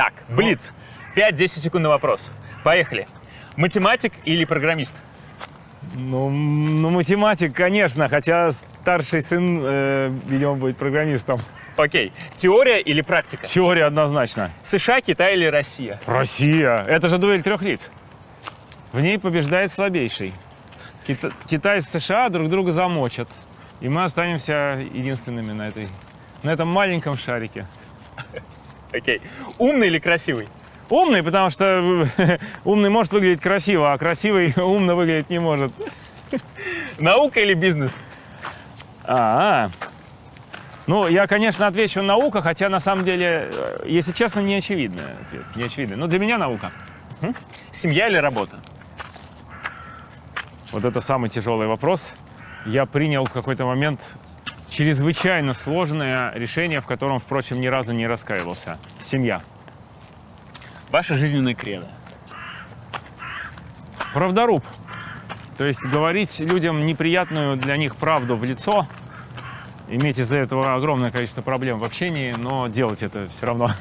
Так, Блиц. 5-10 секунд на вопрос. Поехали. Математик или программист? Ну, ну, математик, конечно, хотя старший сын, э, видимо, будет программистом. Окей. Теория или практика? Теория однозначно. США, Китай или Россия? Россия. Это же дуэль трех лиц. В ней побеждает слабейший. Кита- Китай и США друг друга замочат. И мы останемся единственными на, этой, на этом маленьком шарике. Окей. Умный или красивый? Умный, потому что умный может выглядеть красиво, а красивый умно выглядеть не может. Наука или бизнес? А, ну, я, конечно, отвечу наука, хотя на самом деле, э, если честно, не очевидный ответ. Не очевидный. Но для меня наука. Семья или работа? Вот это самый тяжелый вопрос. Я принял в какой-то момент чрезвычайно сложное решение, в котором, впрочем, ни разу не раскаивался. Семья. Ваша жизненная кредо. Правдоруб. То есть говорить людям неприятную для них правду в лицо, иметь из-за этого огромное количество проблем в общении, но делать это все равно.